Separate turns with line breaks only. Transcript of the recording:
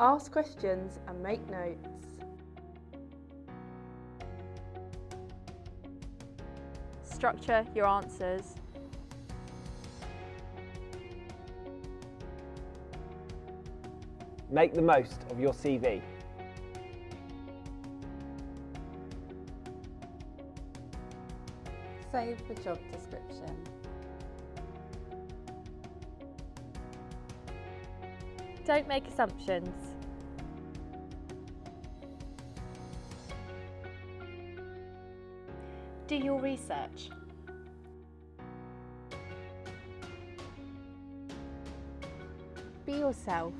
Ask questions and make notes.
Structure your answers.
Make the most of your CV.
Save the job description.
Don't make assumptions.
Do your research.
Be yourself.